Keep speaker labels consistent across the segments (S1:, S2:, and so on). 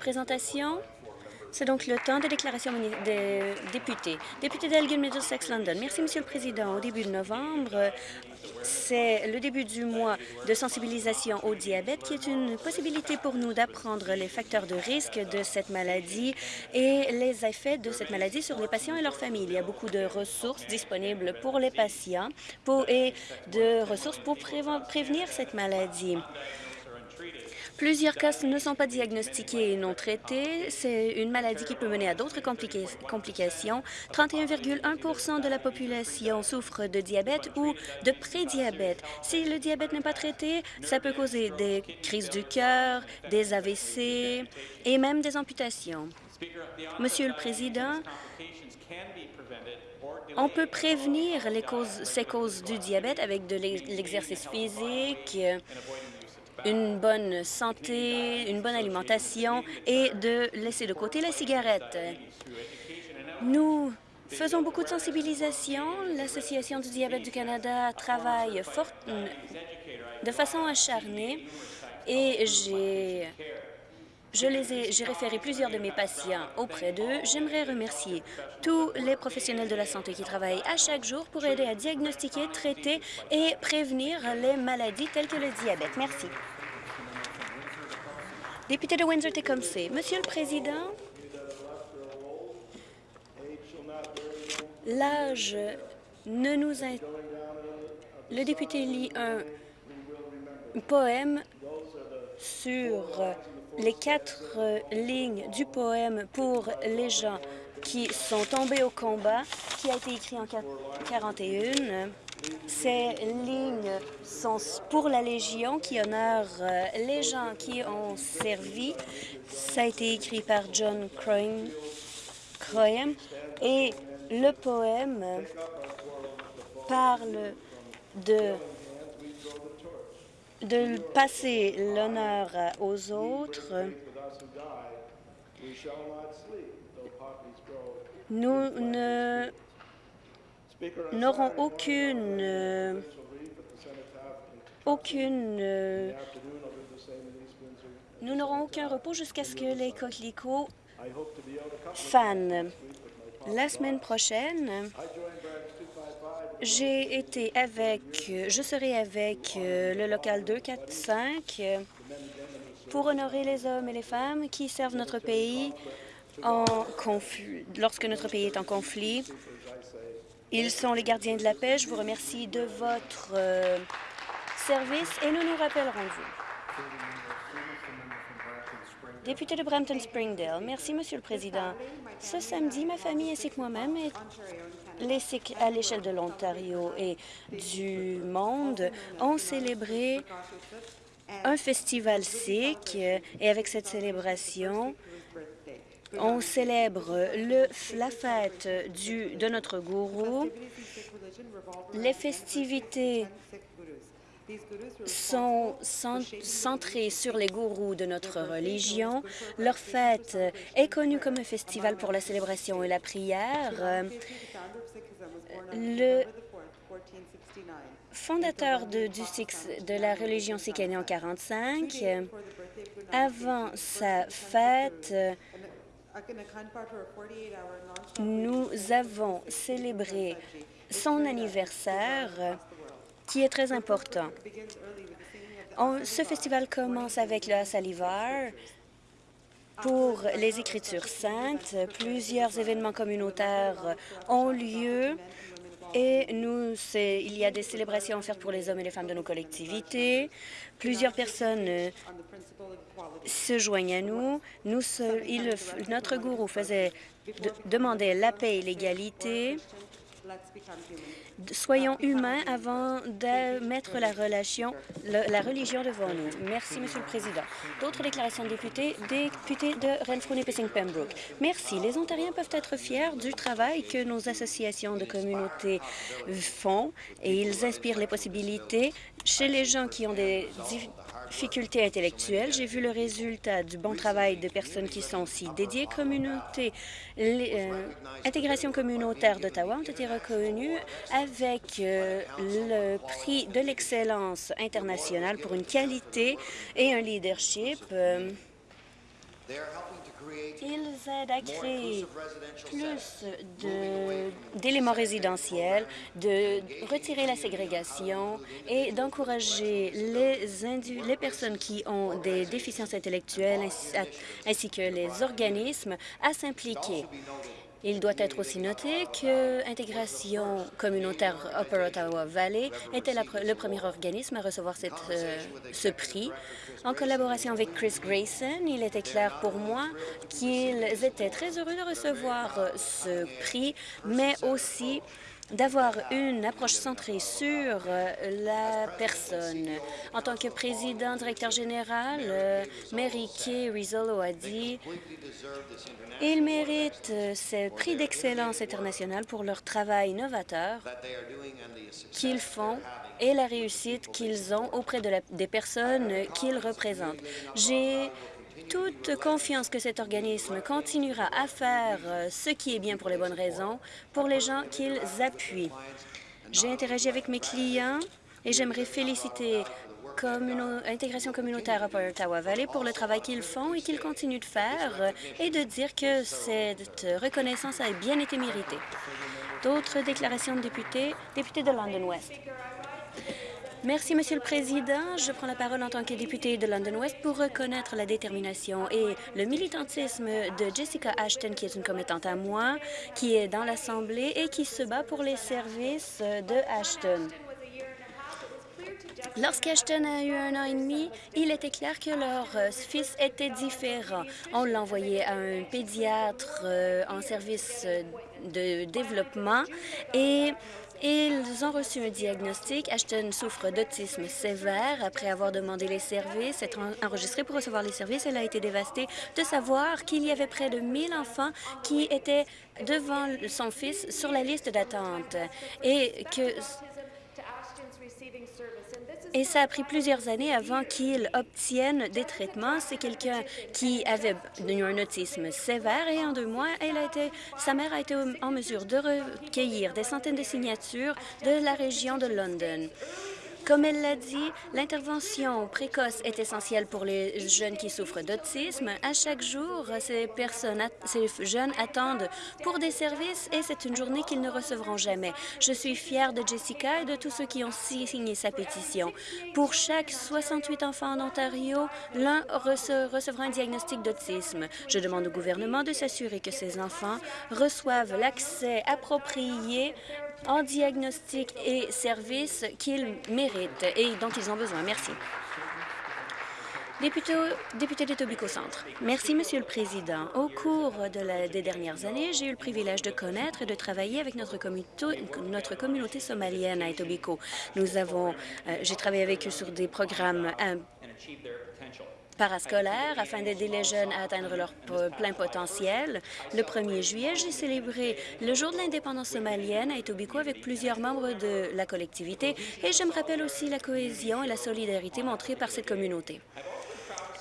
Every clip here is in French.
S1: présentation. C'est donc le temps de déclaration des députés. Député d'Elgin Middlesex London. Merci, Monsieur le Président. Au début de novembre, c'est le début du mois de sensibilisation au diabète qui est une possibilité pour nous d'apprendre les facteurs de risque de cette maladie et les effets de cette maladie sur les patients et leurs familles. Il y a beaucoup de ressources disponibles pour les patients et de ressources pour prévenir cette maladie. Plusieurs cas ne sont pas diagnostiqués et non traités. C'est une maladie qui peut mener à d'autres complications. 31,1% de la population souffre de diabète ou de prédiabète. Si le diabète n'est pas traité, ça peut causer des crises du cœur, des AVC et même des amputations. Monsieur le Président, on peut prévenir ces causes du diabète avec de l'exercice physique, une bonne santé, une bonne alimentation et de laisser de côté la cigarette. Nous faisons beaucoup de sensibilisation. L'Association du diabète du Canada travaille fort, de façon acharnée et j'ai j'ai référé plusieurs de mes patients auprès d'eux. J'aimerais remercier tous les professionnels de la santé qui travaillent à chaque jour pour aider à diagnostiquer, traiter et prévenir les maladies telles que le diabète. Merci. Député de Windsor-Tecumseh. Monsieur le Président, l'âge ne nous a... Le député lit un poème sur les quatre lignes du poème pour les gens qui sont tombés au combat, qui a été écrit en 1941. Ces lignes sont pour la Légion qui honore euh, les gens qui ont servi. Ça a été écrit par John Croyam et le poème parle de de passer l'honneur aux autres. Nous ne n'auront aucune aucune nous n'aurons aucun repos jusqu'à ce que les coquelicots fanent. La semaine prochaine, j'ai été avec, je serai avec euh, le local 245 pour honorer les hommes et les femmes qui servent notre pays en conflit, lorsque notre pays est en conflit. Ils sont les gardiens de la paix. Je vous remercie de votre euh, service et nous nous rappellerons de vous. Député de Brampton-Springdale, merci, Monsieur le Président. Ce samedi, ma famille ainsi que moi-même à l'échelle de l'Ontario et du monde ont célébré un festival sikh et avec cette célébration, on célèbre le, la fête de notre gourou. Les festivités sont centrées sur les gourous de notre religion. Leur fête est connue comme un festival pour la célébration et la prière. Le fondateur de, de la religion sikh en 1945. Avant sa fête, nous avons célébré son anniversaire qui est très important. ce festival commence avec le Salivar pour les Écritures saintes. Plusieurs événements communautaires ont lieu et nous, il y a des célébrations offertes pour les hommes et les femmes de nos collectivités. Plusieurs personnes euh, se joignent à nous. notre gourou faisait demander la paix et l'égalité Soyons humains avant de mettre la, religion devant nous. Merci, Monsieur le Président. D'autres déclarations de députés, députés de renfrew nipissing pembroke Merci. Les Ontariens peuvent être fiers du travail que nos associations de communautés font et ils inspirent les possibilités chez les gens qui ont des difficultés intellectuelles. J'ai vu le résultat du bon travail de personnes qui sont aussi dédiées. Communauté, l'intégration euh, communautaire d'Ottawa ont été reconnues avec euh, le prix de l'excellence internationale pour une qualité et un leadership. Euh, Ils aident à créer plus d'éléments résidentiels, de retirer la ségrégation et d'encourager les, les personnes qui ont des déficiences intellectuelles ainsi que les organismes à s'impliquer. Il doit être aussi noté que Intégration communautaire Upper Ottawa Valley était le premier organisme à recevoir euh, ce prix. En collaboration avec Chris Grayson, il était clair pour moi qu'ils étaient très heureux de recevoir ce prix, mais aussi d'avoir une approche centrée sur euh, la personne. En tant que président, directeur général, euh, Mary Kay Rizzolo a dit ils méritent euh, ce prix d'excellence internationale pour leur travail novateur qu'ils font et la réussite qu'ils ont auprès de des personnes qu'ils représentent. J'ai toute confiance que cet organisme continuera à faire euh, ce qui est bien pour les bonnes raisons, pour les gens qu'ils appuient. J'ai interagi avec mes clients et j'aimerais féliciter Intégration communautaire à Ottawa Valley pour le travail qu'ils font et qu'ils continuent de faire et de dire que cette reconnaissance a bien été méritée. D'autres déclarations de députés, député de London West. Merci, Monsieur le Président. Je prends la parole en tant que députée de London West pour reconnaître la détermination et le militantisme de Jessica Ashton, qui est une commettante à moi, qui est dans l'Assemblée et qui se bat pour les services de Ashton. Lorsqu'Ashton a eu un an et demi, il était clair que leur fils était différent. On l'a envoyé à un pédiatre euh, en service de développement et ils ont reçu un diagnostic. Ashton souffre d'autisme sévère. Après avoir demandé les services, être enregistrée pour recevoir les services, elle a été dévastée de savoir qu'il y avait près de 1000 enfants qui étaient devant son fils sur la liste d'attente et que et ça a pris plusieurs années avant qu'il obtienne des traitements. C'est quelqu'un qui avait un autisme sévère et en deux mois, elle a été, sa mère a été en mesure de recueillir des centaines de signatures de la région de London. Comme elle l'a dit, l'intervention précoce est essentielle pour les jeunes qui souffrent d'autisme. À chaque jour, ces jeunes attendent pour des services et c'est une journée qu'ils ne recevront jamais. Je suis fière de Jessica et de tous ceux qui ont signé sa pétition. Pour chaque 68 enfants en Ontario, l'un recevra un diagnostic d'autisme. Je demande au gouvernement de s'assurer que ces enfants reçoivent l'accès approprié en diagnostic et services qu'ils méritent et dont ils ont besoin. Merci. Député, député de Centre. Merci, Monsieur le Président. Au cours de des dernières années, j'ai eu le privilège de connaître et de travailler avec notre, notre communauté somalienne à Etobicoke. Nous avons, euh, j'ai travaillé avec eux sur des programmes euh, parascolaires afin d'aider les jeunes à atteindre leur plein potentiel. Le 1er juillet, j'ai célébré le jour de l'indépendance somalienne à Etobicoke avec plusieurs membres de la collectivité et je me rappelle aussi la cohésion et la solidarité montrées par cette communauté.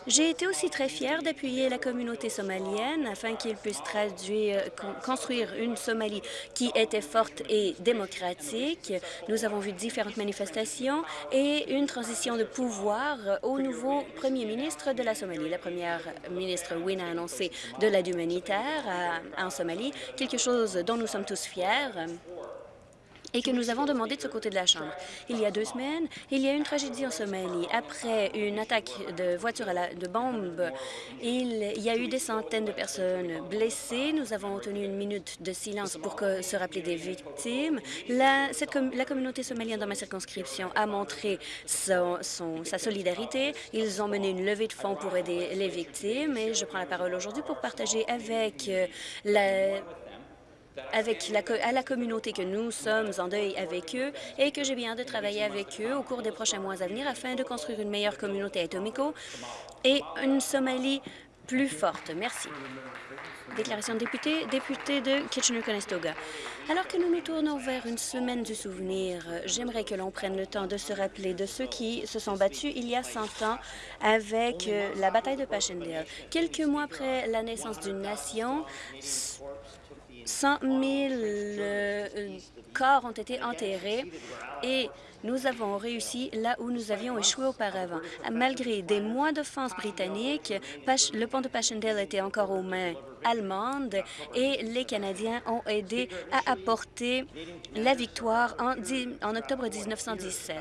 S1: J'ai été aussi très fière d'appuyer la communauté somalienne afin qu'ils puissent traduire, construire une Somalie qui était forte et démocratique. Nous avons vu différentes manifestations et une transition de pouvoir au nouveau premier ministre de la Somalie. La première ministre Win a annoncé de l'aide humanitaire en Somalie, quelque chose dont nous sommes tous fiers et que nous avons demandé de ce côté de la Chambre. Il y a deux semaines, il y a eu une tragédie en Somalie. Après une attaque de voiture à la, de bombes, il y a eu des centaines de personnes blessées. Nous avons tenu une minute de silence pour se rappeler des victimes. La, cette, la communauté somalienne dans ma circonscription a montré son, son, sa solidarité. Ils ont mené une levée de fonds pour aider les victimes et je prends la parole aujourd'hui pour partager avec euh, la avec à la communauté que nous sommes en deuil avec eux et que j'ai bien de travailler avec eux au cours des prochains mois à venir afin de construire une meilleure communauté à Etomico et une Somalie plus forte. Merci. Déclaration de député, député de Kitchener-Conestoga. Alors que nous nous tournons vers une semaine du souvenir, j'aimerais que l'on prenne le temps de se rappeler de ceux qui se sont battus il y a 100 ans avec euh, la bataille de Passchendaele. Quelques mois après la naissance d'une nation, 100 000 euh, corps ont été enterrés et nous avons réussi là où nous avions échoué auparavant. Malgré des mois d'offense britanniques, le pont de Passchendaele était encore aux mains allemandes et les Canadiens ont aidé à apporter la victoire en, octobre 1917.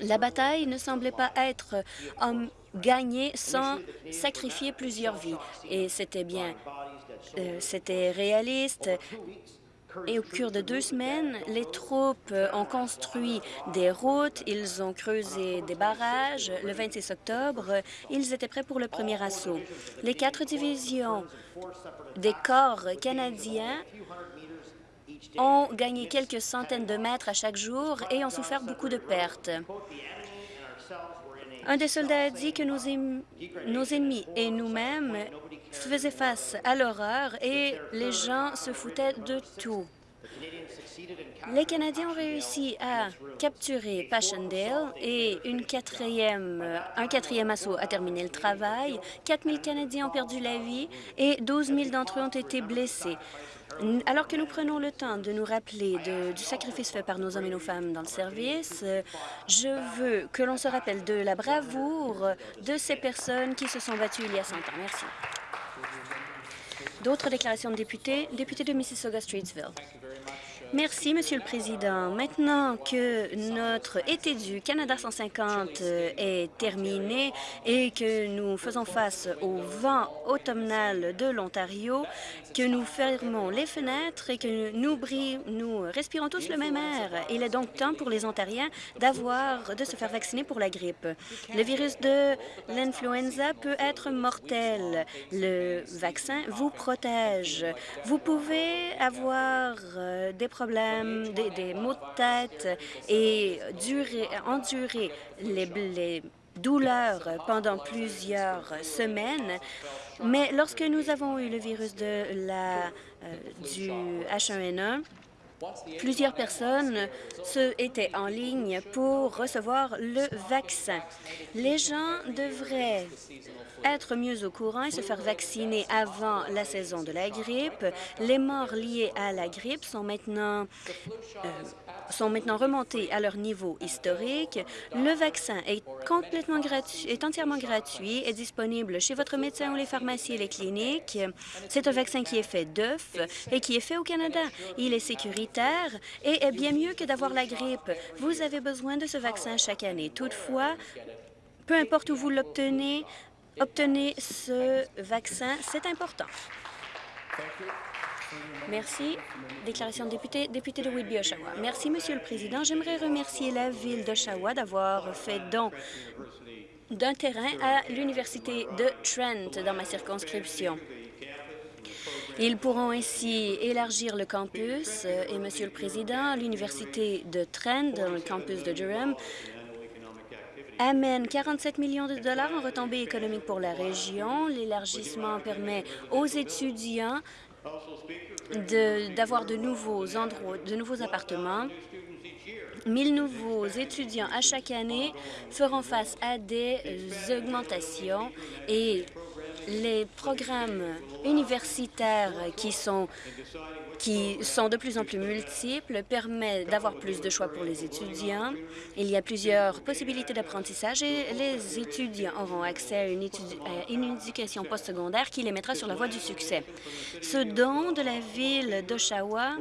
S1: La bataille ne semblait pas être um, gagnée sans sacrifier plusieurs vies. Et c'était bien, euh, c'était réaliste. Et au cours de deux semaines, les troupes ont construit des routes, ils ont creusé des barrages. Le 26 octobre, ils étaient prêts pour le premier assaut. Les quatre divisions des corps canadiens ont gagné quelques centaines de mètres à chaque jour et ont souffert beaucoup de pertes. Un des soldats a dit que nos, ennemis et nous-mêmes faisaient face à l'horreur et les gens se foutaient de tout. Les Canadiens ont réussi à capturer Passchendaele et un quatrième assaut a terminé le travail. 4 000 Canadiens ont perdu la vie et 12 000 d'entre eux ont été blessés. Alors que nous prenons le temps de nous rappeler du sacrifice fait par nos hommes et nos femmes dans le service, je veux que l'on se rappelle de la bravoure de ces personnes qui se sont battues il y a 100 ans. Merci. D'autres déclarations de députés? Député de Mississauga-Streetsville. Merci, Monsieur le Président. Maintenant que notre été du Canada 150 euh, est terminé et que nous faisons face au vent automnal de l'Ontario, que nous fermons les fenêtres et que nous, nous respirons tous le même air. Il est donc temps pour les Ontariens d'avoir de se faire vacciner pour la grippe. Le virus de l'influenza peut être mortel. Le vaccin vous protège. Vous pouvez avoir euh, des problèmes, des, maux de tête et durer, endurer les, douleurs pendant plusieurs semaines. Mais lorsque nous avons eu le virus de la, euh, du H1N1, Plusieurs personnes étaient en ligne pour recevoir le vaccin. Les gens devraient être mieux au courant et se faire vacciner avant la saison de la grippe. Les morts liées à la grippe sont maintenant, euh, sont maintenant remontées à leur niveau historique. Le vaccin est complètement gratuit, est entièrement gratuit, est disponible chez votre médecin ou les pharmacies et les cliniques. C'est un vaccin qui est fait d'œufs et qui est fait au Canada. Il est sécuritaire et est bien mieux que d'avoir la grippe. Vous avez besoin de ce vaccin chaque année. Toutefois, peu importe où vous l'obtenez, obtenez ce vaccin. C'est important. Merci. Déclaration de député, député de Whitby, Oshawa. Merci, Monsieur le Président. J'aimerais remercier la Ville d'Oshawa d'avoir fait don d'un terrain à l'Université de Trent dans ma circonscription. Ils pourront ainsi élargir le campus et, Monsieur le Président, l'Université de Trent, dans le campus de Durham, amène 47 millions de dollars en retombées économiques pour la région. L'élargissement permet aux étudiants d'avoir de, nouveaux endroits, de nouveaux appartements. 1000 nouveaux étudiants à chaque année feront face à des augmentations et les programmes universitaires qui sont qui sont de plus en plus multiples, permet d'avoir plus de choix pour les étudiants. Il y a plusieurs possibilités d'apprentissage et les étudiants auront accès à une, éducation postsecondaire qui les mettra sur la voie du succès. Ce don de la ville d'Oshawa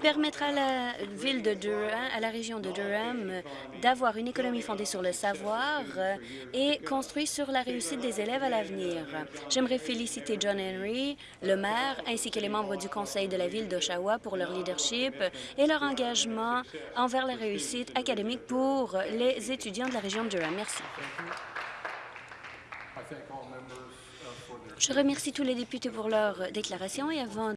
S1: permettra à la ville de Durham, à la région de Durham, d'avoir une économie fondée sur le savoir et construite sur la réussite des élèves à l'avenir. J'aimerais féliciter John Henry, le maire, ainsi que les membres du conseil de la ville d'Oshawa pour leur leadership et leur engagement envers la réussite académique pour les étudiants de la région de Durham. Merci. Je remercie tous les députés pour leur déclaration et avant